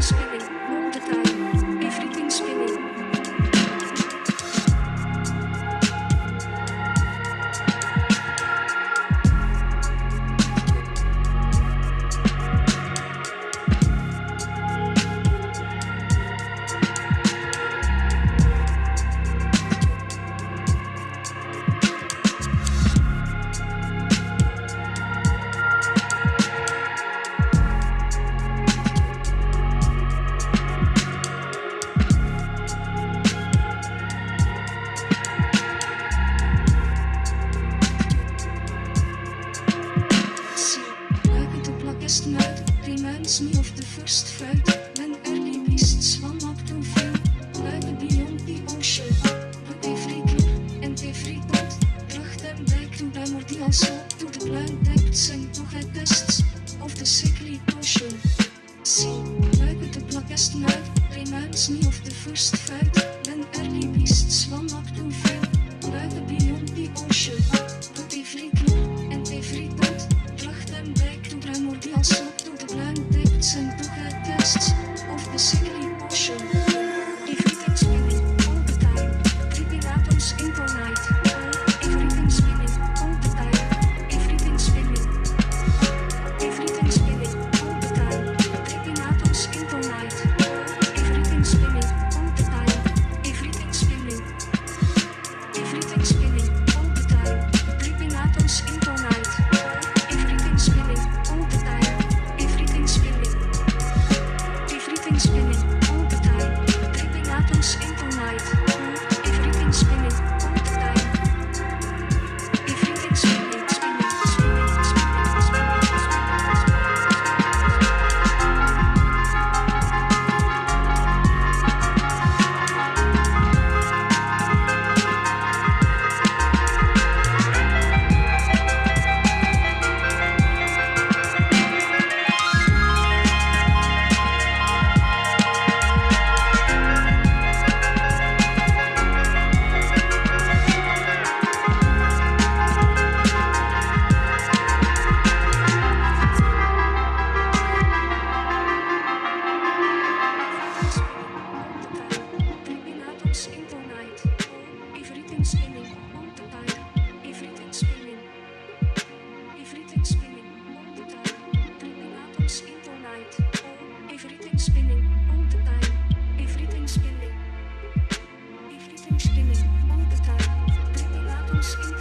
screaming. Me of the first fight. When early beasts swam up to view. Like beyond the ocean. But every clue and every thought brought them back to primordial soul. To the blind depths and to head tests of the sickly potion. See, buiken de plakkesten uit. Reminds me of the first fight. When early beasts swam up to view. Like beyond the ocean. But every clue and every thought brought them back to primordial soul. screaming all the time. Baby, I've screaming.